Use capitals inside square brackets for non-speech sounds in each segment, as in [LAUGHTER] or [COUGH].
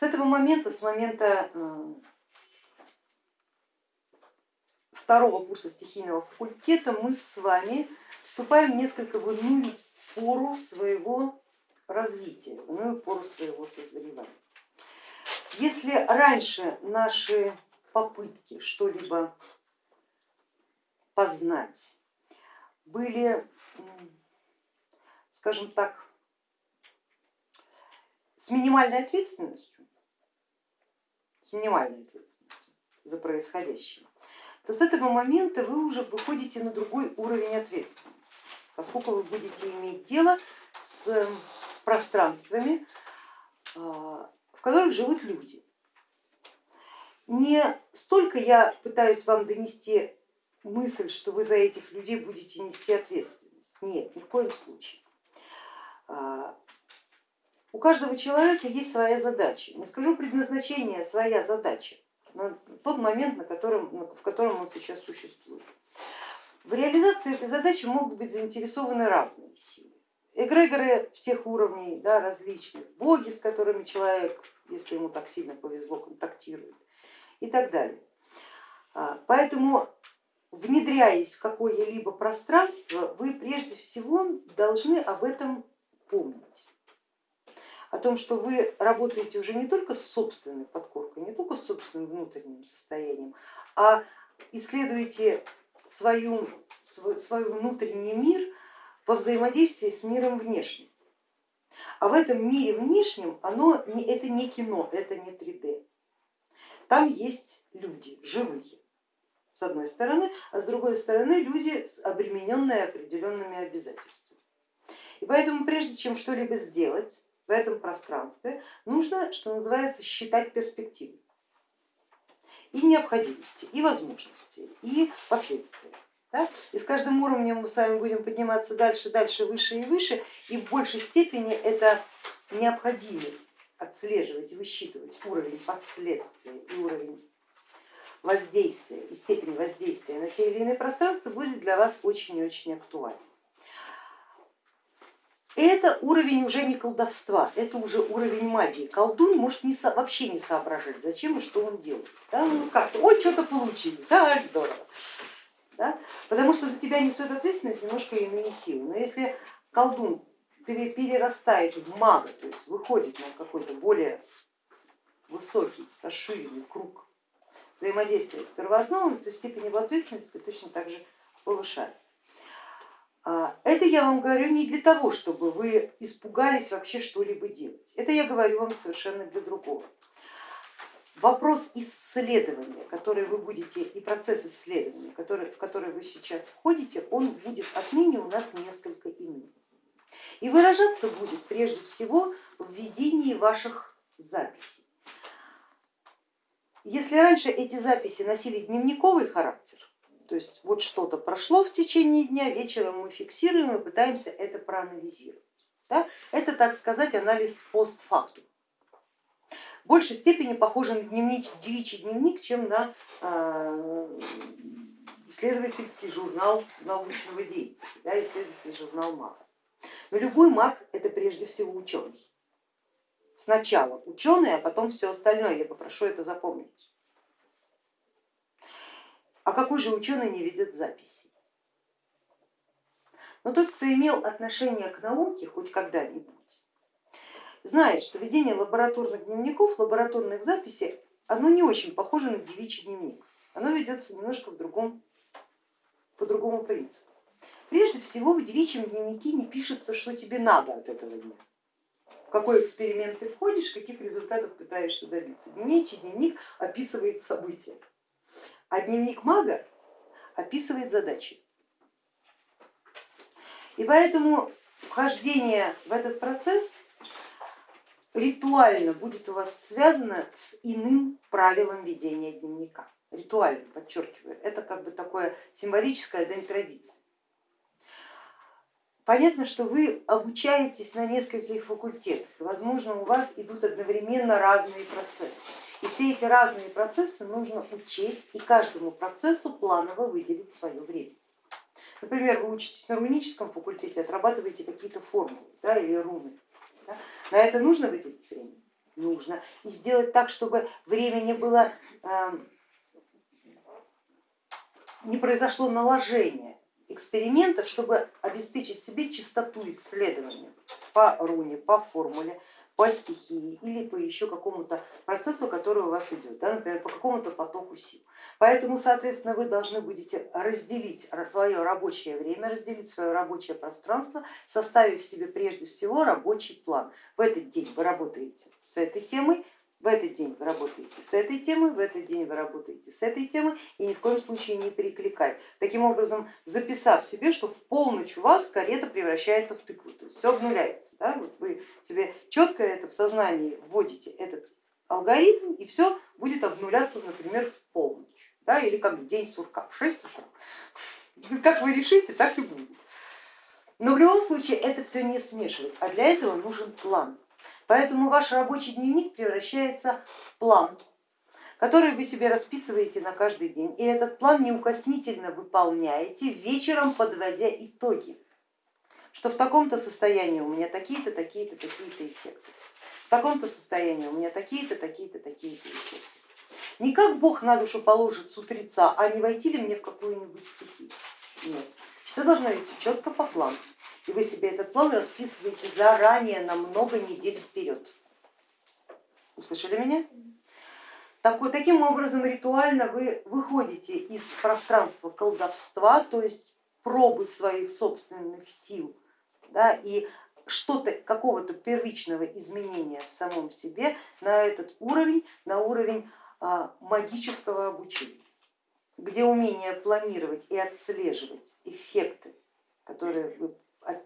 С этого момента, с момента э, второго курса стихийного факультета мы с вами вступаем несколько в иную пору своего развития, в иную пору своего созревания. Если раньше наши попытки что-либо познать были, скажем так, с минимальной ответственностью, с минимальной ответственностью за происходящее, то с этого момента вы уже выходите на другой уровень ответственности, поскольку вы будете иметь дело с пространствами, а, в которых живут люди. Не столько я пытаюсь вам донести мысль, что вы за этих людей будете нести ответственность. Нет, ни в коем случае. У каждого человека есть своя задача. Не скажу предназначение, своя задача на тот момент, на котором, в котором он сейчас существует. В реализации этой задачи могут быть заинтересованы разные силы. Эгрегоры всех уровней, да, различных, боги, с которыми человек, если ему так сильно повезло, контактирует и так далее. А, поэтому внедряясь в какое-либо пространство, вы прежде всего должны об этом помнить. О том, что вы работаете уже не только с собственной подкоркой, не только с собственным внутренним состоянием, а исследуете свою, свой, свой внутренний мир во взаимодействии с миром внешним. А в этом мире внешнем оно, это не кино, это не 3D. Там есть люди живые с одной стороны, а с другой стороны люди, обремененные определенными обязательствами. И поэтому прежде чем что-либо сделать в этом пространстве, нужно, что называется, считать перспективы и необходимости, и возможности, и последствия. Да? И с каждым уровнем мы с вами будем подниматься дальше, дальше, выше и выше, и в большей степени это необходимость отслеживать и высчитывать уровень последствий и уровень воздействия и степень воздействия на те или иные пространства будет для вас очень и очень актуальна. Это уровень уже не колдовства, это уже уровень магии. Колдун может не, вообще не соображать, зачем и что он делает. Да? Ну как, ой, что-то получилось, а, здорово. Да? Потому что за тебя несет ответственность немножко иные силы. Но если колдун перерастает в мага, то есть выходит на какой-то более высокий, расширенный круг взаимодействия с первоосновами, то степень его ответственности точно так же повышается. А, это я вам говорю не для того, чтобы вы испугались вообще что-либо делать. Это я говорю вам совершенно для другого. Вопрос исследования, который вы будете, и процесс исследования, который, в который вы сейчас входите, он будет отныне у нас несколько иным. И выражаться будет прежде всего в ведении ваших записей. Если раньше эти записи носили дневниковый характер, то есть вот что-то прошло в течение дня, вечером мы фиксируем и пытаемся это проанализировать. Да? Это, так сказать, анализ постфактум. В большей степени похоже на дневник, девичий дневник, чем на э, исследовательский журнал научного деятеля, да, исследовательский журнал МАК. Но любой маг это прежде всего ученый. Сначала ученые, а потом все остальное, я попрошу это запомнить. А какой же ученый не ведет записи? Но тот, кто имел отношение к науке хоть когда-нибудь, знает, что ведение лабораторных дневников, лабораторных записей, оно не очень похоже на девичий дневник. Оно ведется немножко в другом, по другому принципу. Прежде всего в девичьем дневнике не пишется, что тебе надо от этого дня в какой эксперимент ты входишь, каких результатов пытаешься добиться. Дневничий дневник описывает события, а дневник мага описывает задачи. И поэтому вхождение в этот процесс ритуально будет у вас связано с иным правилом ведения дневника. Ритуально, подчеркиваю, это как бы такое символическое дань традиции. Понятно, что вы обучаетесь на нескольких факультетах, и, возможно, у вас идут одновременно разные процессы. И все эти разные процессы нужно учесть и каждому процессу планово выделить свое время. Например, вы учитесь на руническом факультете, отрабатываете какие-то формулы да, или руны. Да? На это нужно выделить время? нужно, и сделать так, чтобы время не было, эм, не произошло наложение экспериментов, чтобы обеспечить себе чистоту исследования по руне, по формуле, по стихии или по еще какому-то процессу, который у вас идет, да, например, по какому-то потоку сил. Поэтому, соответственно, вы должны будете разделить свое рабочее время, разделить свое рабочее пространство, составив себе прежде всего рабочий план. В этот день вы работаете с этой темой, в этот день вы работаете с этой темой, в этот день вы работаете с этой темой и ни в коем случае не перекликать. Таким образом, записав себе, что в полночь у вас карета превращается в тыкву, то есть все обнуляется. Да? Вот вы себе четко это в сознании вводите, этот алгоритм, и все будет обнуляться, например, в полночь, да? или как в день сурка, в 6 утра. [LAUGHS] Как вы решите, так и будет. Но в любом случае это все не смешивать, а для этого нужен план. Поэтому ваш рабочий дневник превращается в план, который вы себе расписываете на каждый день. И этот план неукоснительно выполняете, вечером подводя итоги, что в таком-то состоянии у меня такие-то, такие-то, такие-то эффекты, в таком-то состоянии у меня такие-то, такие-то, такие-то эффекты. Не как Бог на душу положит с утреца, а не войти ли мне в какую-нибудь стихию. Нет, все должно идти четко по плану и вы себе этот план расписываете заранее на много недель вперед. Услышали меня? Такой, таким образом ритуально вы выходите из пространства колдовства, то есть пробы своих собственных сил да, и что-то, какого-то первичного изменения в самом себе на этот уровень, на уровень а, магического обучения, где умение планировать и отслеживать эффекты, которые вы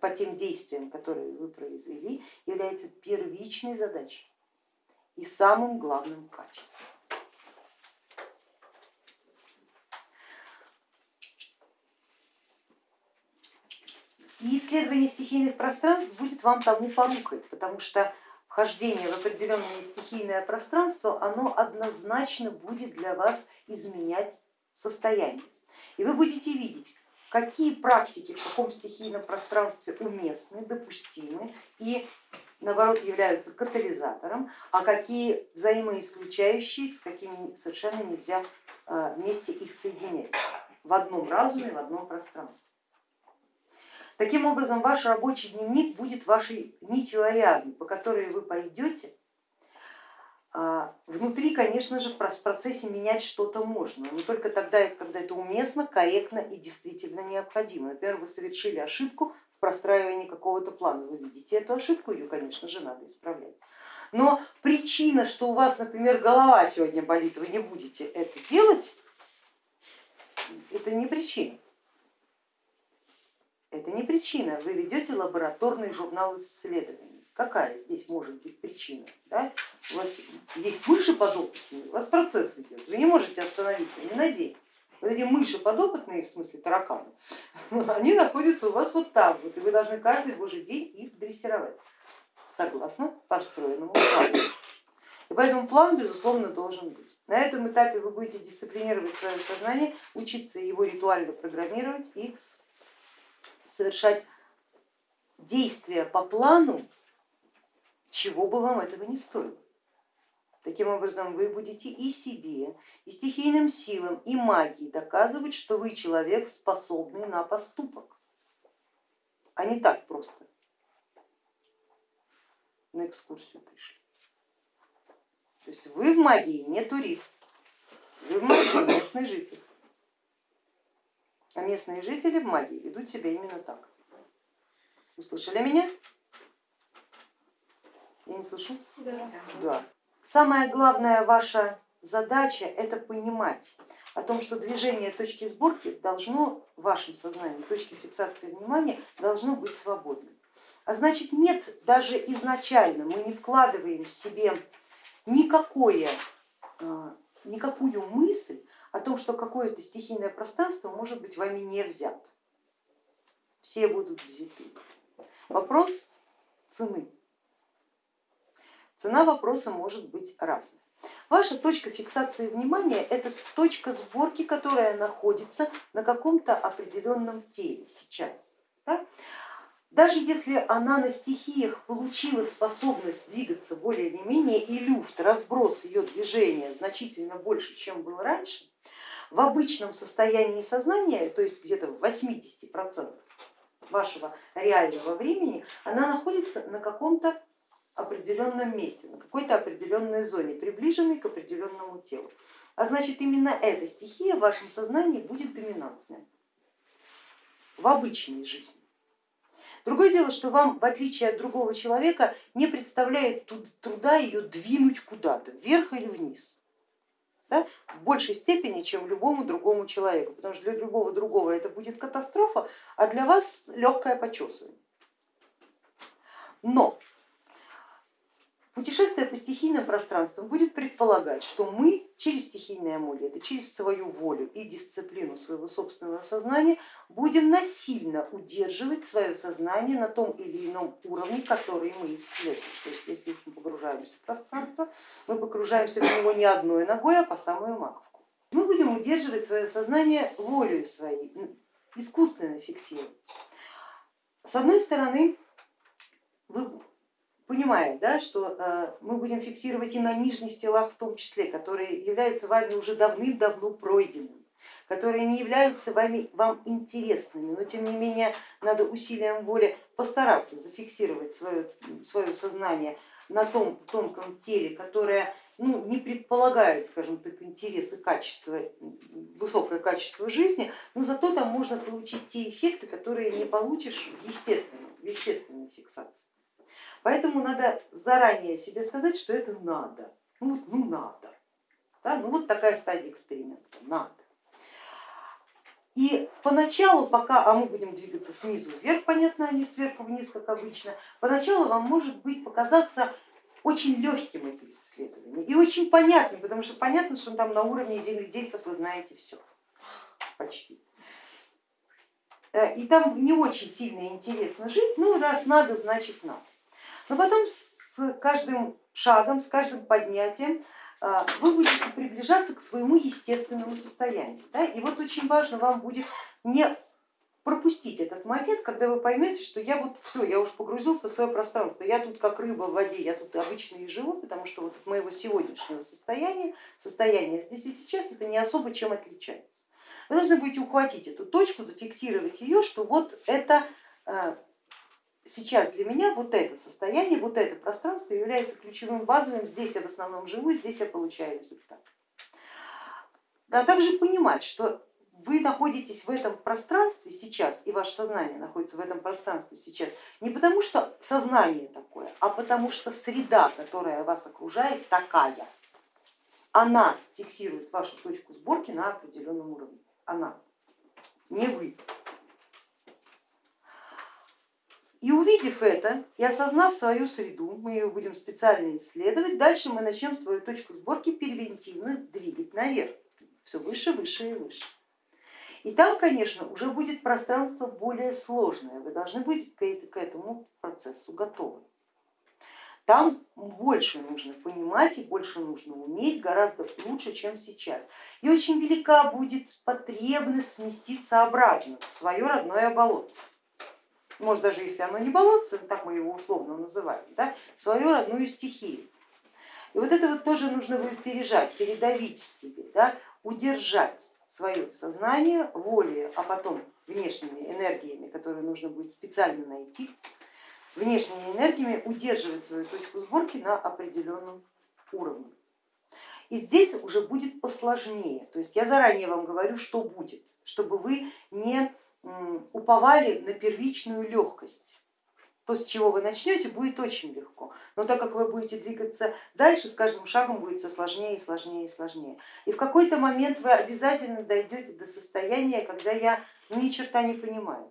по тем действиям, которые вы произвели, является первичной задачей и самым главным качеством. И исследование стихийных пространств будет вам тому порукой, потому что вхождение в определенное стихийное пространство, оно однозначно будет для вас изменять состояние. И вы будете видеть, какие практики в каком стихийном пространстве уместны, допустимы и наоборот являются катализатором, а какие взаимоисключающие, с какими совершенно нельзя а, вместе их соединять в одном разуме, в одном пространстве. Таким образом, ваш рабочий дневник будет вашей нитью Ариадны, по которой вы пойдете внутри, конечно же, в процессе менять что-то можно, но только тогда, когда это уместно, корректно и действительно необходимо. Например, вы совершили ошибку в простраивании какого-то плана, вы видите эту ошибку, ее, конечно же, надо исправлять. Но причина, что у вас, например, голова сегодня болит, вы не будете это делать, это не причина. Это не причина, вы ведете лабораторный журнал исследований. Какая здесь может быть причина? Да? У вас есть мыши подопытные, у вас процесс идет, вы не можете остановиться ни на. Вот эти мыши подопытные, в смысле тараканы, [LAUGHS] они находятся у вас вот там, вот, и вы должны каждый божий день их дрессировать, согласно построенному плану. И поэтому план, безусловно, должен быть. На этом этапе вы будете дисциплинировать свое сознание, учиться его ритуально программировать и совершать действия по плану чего бы вам этого не стоило. Таким образом, вы будете и себе, и стихийным силам, и магии доказывать, что вы человек, способный на поступок, а не так просто на экскурсию пришли. То есть вы в магии не турист, вы в магии местный житель. А местные жители в магии ведут себя именно так. Услышали меня? Я не слышу? Да. да. Самая главная ваша задача это понимать о том, что движение точки сборки должно в вашем сознании, точки фиксации внимания должно быть свободным. А значит нет, даже изначально мы не вкладываем в себе никакое, а, никакую мысль о том, что какое-то стихийное пространство может быть вами не взято. Все будут взяты. Вопрос цены. Цена вопроса может быть разной. Ваша точка фиксации внимания это точка сборки, которая находится на каком-то определенном теле сейчас. Да? даже если она на стихиях получила способность двигаться более или менее и люфт, разброс ее движения значительно больше, чем был раньше, в обычном состоянии сознания, то есть где-то в 80% вашего реального времени, она находится на каком-то определенном месте, на какой-то определенной зоне, приближенной к определенному телу. А значит именно эта стихия в вашем сознании будет доминантная в обычной жизни. Другое дело, что вам, в отличие от другого человека, не представляет труда ее двинуть куда-то, вверх или вниз. Да? В большей степени, чем любому другому человеку, потому что для любого другого это будет катастрофа, а для вас легкое почесывание. Но Путешествие по стихийным пространствам будет предполагать, что мы через стихийные амулеты, через свою волю и дисциплину своего собственного сознания будем насильно удерживать свое сознание на том или ином уровне, который мы исследуем. То есть если мы погружаемся в пространство, мы погружаемся в него не одной ногой, а по самую маковку. Мы будем удерживать свое сознание волею своей, искусственно фиксировать. С одной стороны, вы понимает, да, что э, мы будем фиксировать и на нижних телах в том числе, которые являются вами уже давным-давно пройденными, которые не являются вами, вам интересными, но тем не менее надо усилием воли постараться зафиксировать свое, свое сознание на том тонком теле, которое ну, не предполагает, скажем так, интерес и качество, высокое качество жизни, но зато там можно получить те эффекты, которые не получишь в естественной, в естественной фиксации. Поэтому надо заранее себе сказать, что это надо. Ну, ну надо. Да? Ну вот такая стадия эксперимента, надо. И поначалу, пока, а мы будем двигаться снизу вверх, понятно, а не сверху вниз, как обычно, поначалу вам может быть показаться очень легким это исследование и очень понятным, потому что понятно, что там на уровне земледельцев вы знаете все, почти. Э, и там не очень сильно интересно жить, ну раз надо, значит надо. Но потом с каждым шагом, с каждым поднятием а, вы будете приближаться к своему естественному состоянию. Да? И вот очень важно вам будет не пропустить этот момент, когда вы поймете, что я вот все, я уже погрузился в свое пространство, я тут как рыба в воде, я тут обычно и живу, потому что вот от моего сегодняшнего состояния, состояния здесь и сейчас это не особо чем отличается. Вы должны будете ухватить эту точку, зафиксировать ее, что вот это а, сейчас для меня вот это состояние, вот это пространство является ключевым базовым, здесь я в основном живу, здесь я получаю результат. А также понимать, что вы находитесь в этом пространстве сейчас, и ваше сознание находится в этом пространстве сейчас, не потому что сознание такое, а потому что среда, которая вас окружает, такая. Она фиксирует вашу точку сборки на определенном уровне. Она, не вы. И увидев это и осознав свою среду, мы ее будем специально исследовать, дальше мы начнем свою точку сборки превентивно двигать наверх, все выше, выше и выше. И там, конечно, уже будет пространство более сложное, вы должны быть к этому процессу готовы. Там больше нужно понимать и больше нужно уметь, гораздо лучше, чем сейчас. И очень велика будет потребность сместиться обратно в свое родное болотце может даже если оно не болотце, так мы его условно называем, да, свою родную стихию. И вот это вот тоже нужно будет пережать, передавить в себе, да, удержать свое сознание волей, а потом внешними энергиями, которые нужно будет специально найти, внешними энергиями удерживать свою точку сборки на определенном уровне. И здесь уже будет посложнее, то есть я заранее вам говорю, что будет, чтобы вы не уповали на первичную легкость. То, с чего вы начнете, будет очень легко, но так как вы будете двигаться дальше, с каждым шагом будет все сложнее и сложнее и сложнее. И в какой-то момент вы обязательно дойдете до состояния, когда я ну, ни черта не понимаю,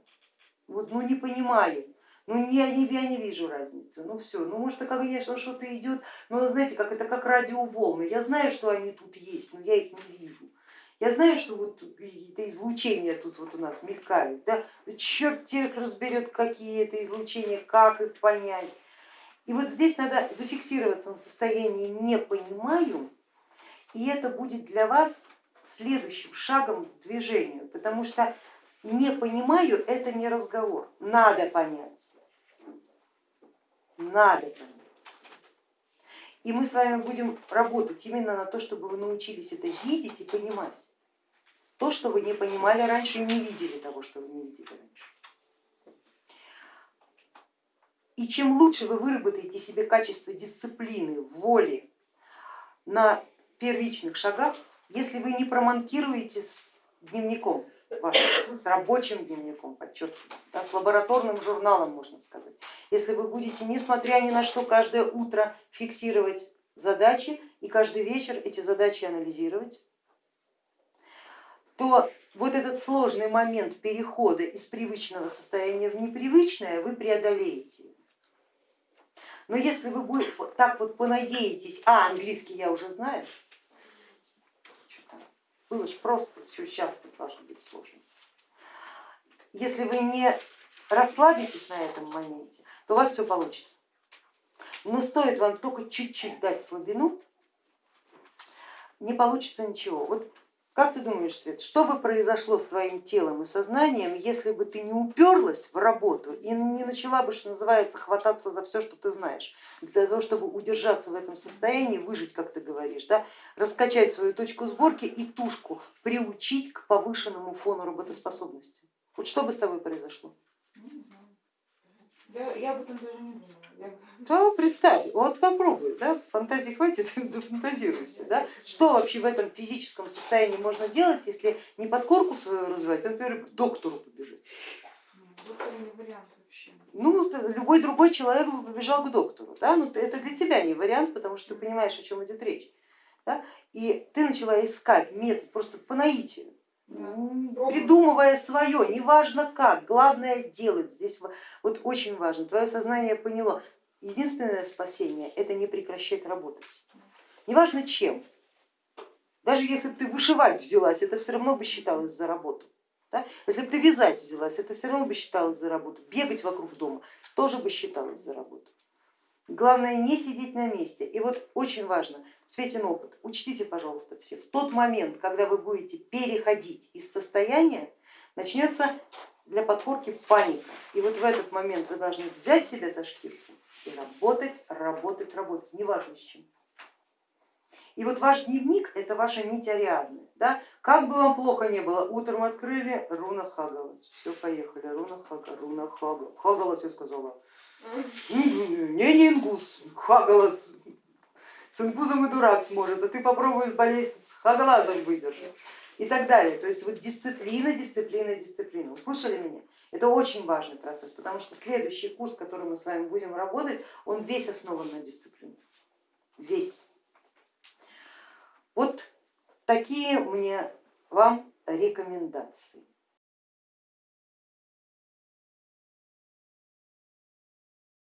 вот, ну не понимаю, ну не, я не вижу разницы, ну все, ну может, конечно, что-то идет, но знаете, как это как радиоволны, я знаю, что они тут есть, но я их не вижу. Я знаю, что вот какие-то излучения тут вот у нас мелькают, да? черт тех разберет, какие это излучения, как их понять. И вот здесь надо зафиксироваться на состоянии не понимаю, и это будет для вас следующим шагом к движению, потому что не понимаю это не разговор, надо понять. надо понять. И мы с вами будем работать именно на то, чтобы вы научились это видеть и понимать. То, что вы не понимали раньше и не видели того, что вы не видели раньше. И чем лучше вы выработаете себе качество дисциплины, воли на первичных шагах, если вы не проманкируете с дневником, вашим, с рабочим дневником, подчеркиваю, да, с лабораторным журналом, можно сказать, если вы будете, несмотря ни на что, каждое утро фиксировать задачи и каждый вечер эти задачи анализировать, то вот этот сложный момент перехода из привычного состояния в непривычное вы преодолеете. Но если вы так вот понадеетесь, а английский я уже знаю, было же просто, сейчас должно быть сложно. Если вы не расслабитесь на этом моменте, то у вас все получится. Но стоит вам только чуть-чуть дать слабину, не получится ничего. Вот как ты думаешь, Свет, что бы произошло с твоим телом и сознанием, если бы ты не уперлась в работу и не начала бы, что называется, хвататься за все, что ты знаешь, для того, чтобы удержаться в этом состоянии, выжить, как ты говоришь, да? раскачать свою точку сборки и тушку приучить к повышенному фону работоспособности? Вот что бы с тобой произошло? Я, я об этом даже не думала. Да, представь, вот попробуй, да, фантазии хватит, [LAUGHS] дофантазируйся. Да? Что вообще в этом физическом состоянии можно делать, если не подкорку свою развивать, а, например, к доктору побежать? Доктор не вариант вообще. Ну, любой другой человек бы побежал к доктору, да? но это для тебя не вариант, потому что ты понимаешь, о чем идет речь. Да? И ты начала искать метод просто по наитию придумывая свое, неважно как, главное делать. Здесь вот очень важно, твое сознание поняло, единственное спасение это не прекращать работать. Неважно чем, даже если бы ты вышивать взялась, это все равно бы считалось за работу. Да? Если бы ты вязать взялась, это все равно бы считалось за работу. Бегать вокруг дома тоже бы считалось за работу. Главное не сидеть на месте. И вот очень важно, Светин опыт, учтите, пожалуйста, все, в тот момент, когда вы будете переходить из состояния, начнется для подкорки паника. И вот в этот момент вы должны взять себя за шкирку и работать, работать, работать, неважно с чем. И вот ваш дневник это ваша нить Ариадны. Да? Как бы вам плохо не было, утром открыли, руна Хагалас, все, поехали, руна Хага, руна Хага, Хагалас я сказала. Не, не ингус, Хагалас, с ингузом и дурак сможет, а ты попробуешь болезнь с Хагалазом выдержать и так далее. То есть вот дисциплина, дисциплина, дисциплина. Услышали меня? Это очень важный процесс, потому что следующий курс, который мы с вами будем работать, он весь основан на дисциплине. Весь. Вот такие мне вам рекомендации.